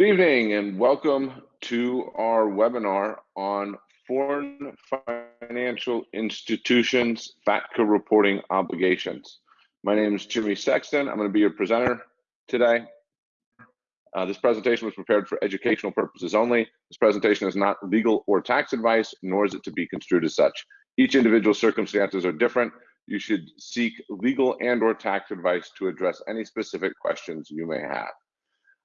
Good evening and welcome to our webinar on foreign financial institutions FATCA reporting obligations. My name is Jimmy Sexton. I'm going to be your presenter today. Uh, this presentation was prepared for educational purposes only. This presentation is not legal or tax advice, nor is it to be construed as such. Each individual circumstances are different. You should seek legal and or tax advice to address any specific questions you may have.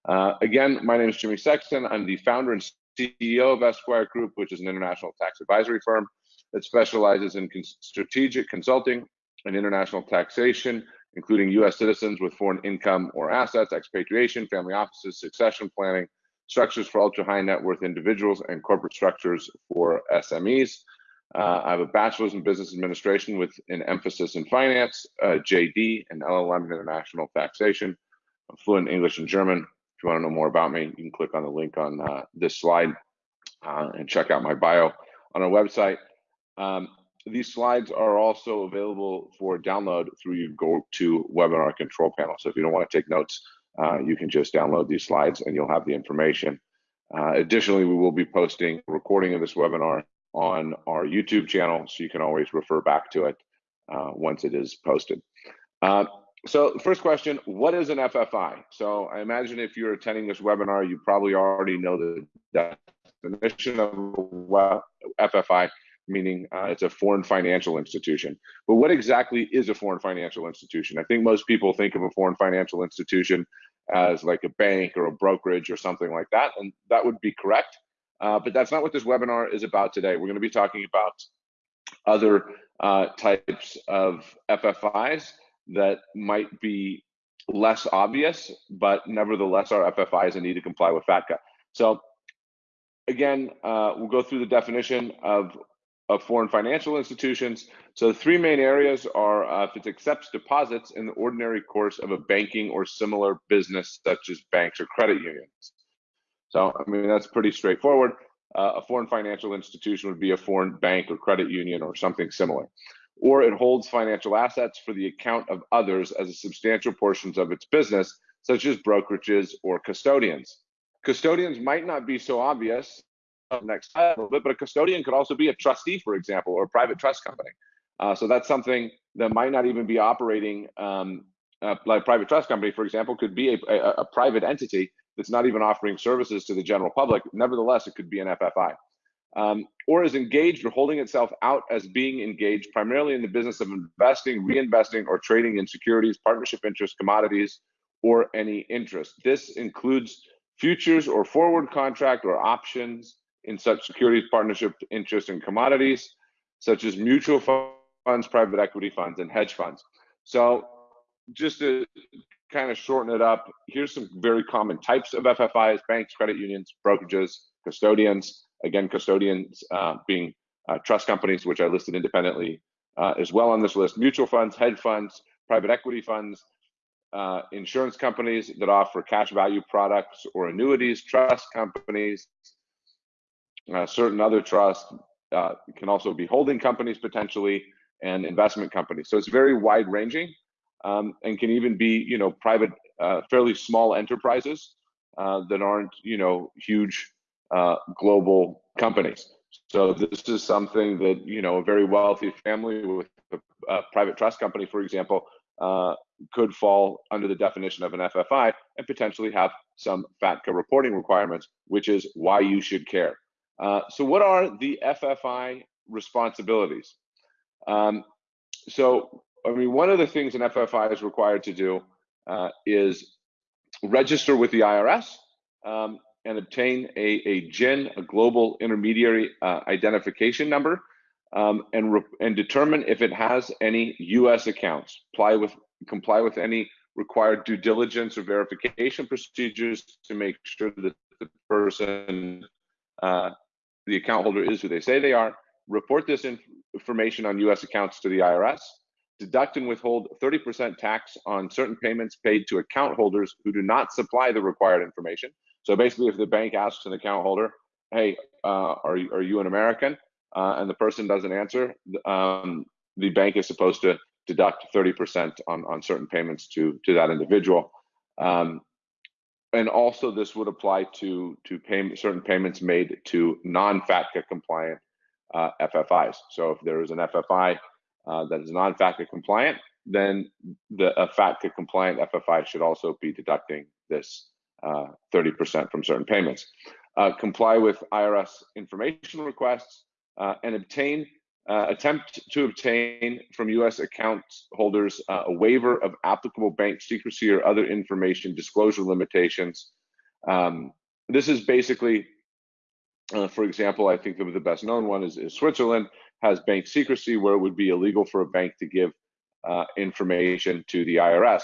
Uh, again, my name is Jimmy Sexton. I'm the founder and CEO of Esquire Group, which is an international tax advisory firm that specializes in strategic consulting and international taxation, including U.S. citizens with foreign income or assets, expatriation, family offices, succession planning, structures for ultra high net worth individuals, and corporate structures for SMEs. Uh, I have a bachelor's in business administration with an emphasis in finance, uh, JD, and LLM in international taxation. I'm fluent in English and German, if you want to know more about me, you can click on the link on uh, this slide uh, and check out my bio on our website. Um, these slides are also available for download through your GoToWebinar control panel. So if you don't want to take notes, uh, you can just download these slides and you'll have the information. Uh, additionally, we will be posting a recording of this webinar on our YouTube channel, so you can always refer back to it uh, once it is posted. So first question, what is an FFI? So I imagine if you're attending this webinar, you probably already know the definition of FFI, meaning uh, it's a foreign financial institution. But what exactly is a foreign financial institution? I think most people think of a foreign financial institution as like a bank or a brokerage or something like that, and that would be correct. Uh, but that's not what this webinar is about today. We're going to be talking about other uh, types of FFIs that might be less obvious, but nevertheless are FFIs need to comply with FATCA. So again, uh, we'll go through the definition of, of foreign financial institutions. So the three main areas are uh, if it accepts deposits in the ordinary course of a banking or similar business, such as banks or credit unions. So, I mean, that's pretty straightforward. Uh, a foreign financial institution would be a foreign bank or credit union or something similar or it holds financial assets for the account of others as a substantial portions of its business, such as brokerages or custodians. Custodians might not be so obvious next little bit, but a custodian could also be a trustee, for example, or a private trust company. Uh, so that's something that might not even be operating um, uh, like a private trust company, for example, could be a, a, a private entity that's not even offering services to the general public. Nevertheless, it could be an FFI um, or is engaged or holding itself out as being engaged primarily in the business of investing, reinvesting, or trading in securities, partnership interests, commodities, or any interest. This includes futures or forward contract or options in such securities, partnership interests, and commodities, such as mutual funds, private equity funds, and hedge funds. So just to kind of shorten it up, here's some very common types of FFIs, banks, credit unions, brokerages, custodians, Again, custodians uh, being uh, trust companies, which I listed independently uh, as well on this list, mutual funds, hedge funds, private equity funds, uh, insurance companies that offer cash value products or annuities, trust companies, uh, certain other trusts can also be holding companies potentially, and investment companies. So it's very wide ranging um, and can even be, you know, private, fairly small enterprises that aren't, you know, huge uh, global companies. So this is something that you know a very wealthy family with a, a private trust company, for example, uh, could fall under the definition of an FFI and potentially have some FATCA reporting requirements, which is why you should care. Uh, so what are the FFI responsibilities? Um, so I mean, one of the things an FFI is required to do uh, is register with the IRS um, and obtain a, a GIN, a global intermediary uh, identification number, um, and, and determine if it has any US accounts, comply with, comply with any required due diligence or verification procedures to make sure that the person, uh, the account holder is who they say they are, report this inf information on US accounts to the IRS, deduct and withhold 30% tax on certain payments paid to account holders who do not supply the required information, so basically, if the bank asks an account holder, "Hey, uh, are you, are you an American?" Uh, and the person doesn't answer, um, the bank is supposed to deduct 30% on on certain payments to to that individual. Um, and also this would apply to to pay, certain payments made to non-FATCA compliant uh, FFIs. So if there is an FFI uh, that is non-FATCA compliant, then the a FATCA compliant FFI should also be deducting this 30% uh, from certain payments. Uh, comply with IRS information requests uh, and obtain uh, attempt to obtain from U.S. account holders uh, a waiver of applicable bank secrecy or other information disclosure limitations. Um, this is basically, uh, for example, I think the, best known one is, is, Switzerland has bank secrecy where it would be illegal for a bank to give information to the IRS.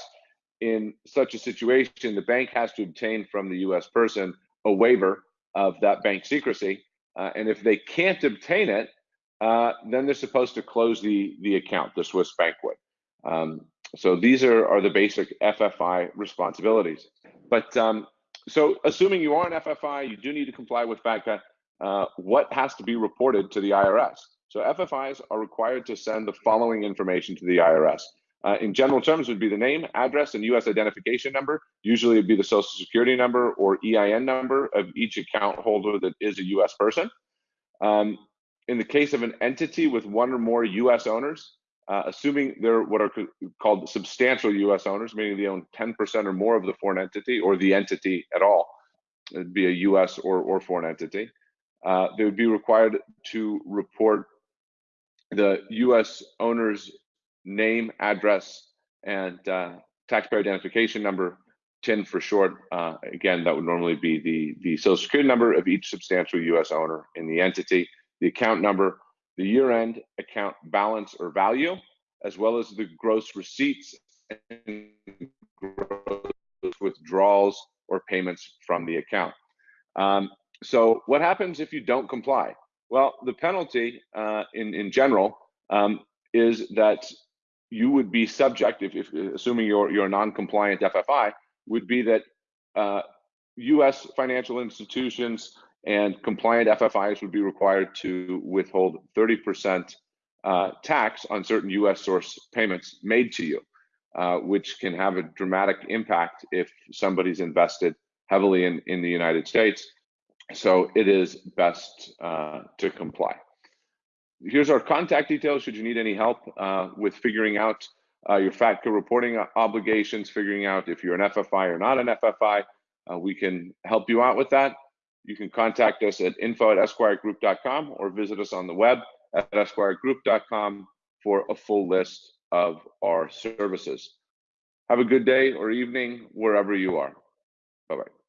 In such a situation, the bank has to obtain from the U.S. person a waiver of that bank secrecy. Uh, and if they can't obtain it, uh, then they're supposed to close the, the account, the Swiss bank would. Um, so these are, are the basic FFI responsibilities. But um, so assuming you are an FFI, you do need to comply with FATCA, uh, what has to be reported to the IRS? So FFIs are required to send the following information to the IRS. Uh, in general terms would be the name, address, and U.S. identification number. Usually it'd be the social security number or EIN number of each account holder that is a U.S. person. Um, in the case of an entity with one or more U.S. owners, uh, assuming they're what are called substantial U.S. owners, meaning they own 10% or more of the foreign entity or the entity at all, it'd be a U.S. or, or foreign entity, uh, they would be required to report the U.S. owner's name, address, and uh, taxpayer identification number, TIN for short. Uh, again, that would normally be the, the social security number of each substantial U.S. owner in the entity the account number, the year-end account balance or value, as well as the gross receipts and gross withdrawals or payments from the account. Um, so what happens if you don't comply? Well, the penalty uh, in, in general um, is that you would be subject, if, if assuming you're, you're a non-compliant FFI, would be that uh, U.S. financial institutions and compliant FFIs would be required to withhold 30% uh, tax on certain US source payments made to you, uh, which can have a dramatic impact if somebody's invested heavily in, in the United States. So it is best uh, to comply. Here's our contact details should you need any help uh, with figuring out uh, your FATCA reporting obligations, figuring out if you're an FFI or not an FFI. Uh, we can help you out with that. You can contact us at info at esquiregroup.com or visit us on the web at esquiregroup.com for a full list of our services. Have a good day or evening wherever you are. Bye bye.